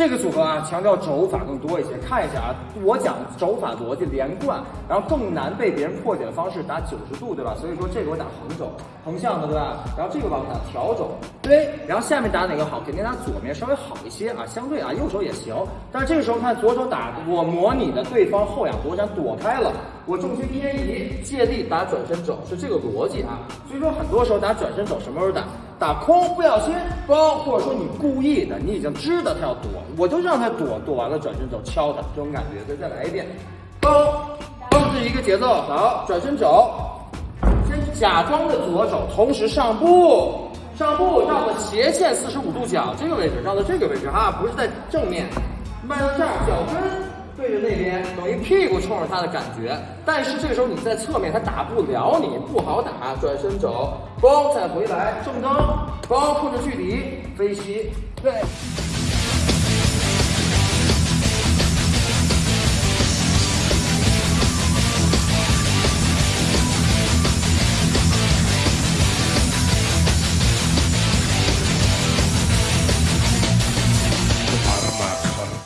这个组合啊，强调肘法更多一些。看一下啊，我讲肘法逻辑连贯，然后更难被别人破解的方式打九十度，对吧？所以说这个我打横肘，横向的，对吧？然后这个吧我打调肘，对。然后下面打哪个好？肯定打左面稍微好一些啊，相对啊，右手也行。但是这个时候看左手打，我模拟的对方后仰躲闪躲开了，我重心偏移，借力打转身肘，是这个逻辑啊。所以说很多时候打转身肘什么时候打？打空不小心包，或者说你故意的，你已经知道他要躲，我就让他躲，躲完了转身肘敲他，这种感觉。再再来一遍，包包是一个节奏，好，转身肘，先假装的左手，同时上步，上步绕到斜线四十五度角这个位置，绕到这个位置哈，不是在正面，迈到这儿，脚跟。着那边，等于屁股冲着他的感觉，但是这个时候你在侧面，他打不了你，不好打。转身走，包，再回来，正蹬，包，控制距离，飞膝，对。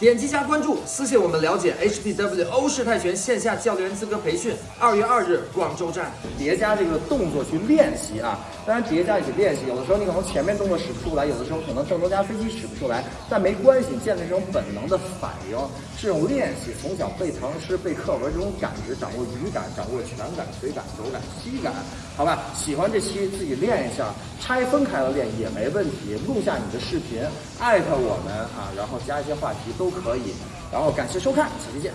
点击加关注，私信我们了解 HPW 欧式泰拳线下教练资格培训。二月二日广州站，叠加这个动作去练习啊。当然叠加一起练习，有的时候你可能前面动作使不出来，有的时候可能正蹬加飞机使不出来，但没关系，建立这种本能的反应，这种练习从小背唐诗背课文这种感知，掌握语感，掌握拳感、腿感、肘感、膝感，好吧？喜欢这期自己练一下，拆分开了练也没问题。录下你的视频，艾特我们啊，然后加一些话题都。可以，然后感谢收看，下期见。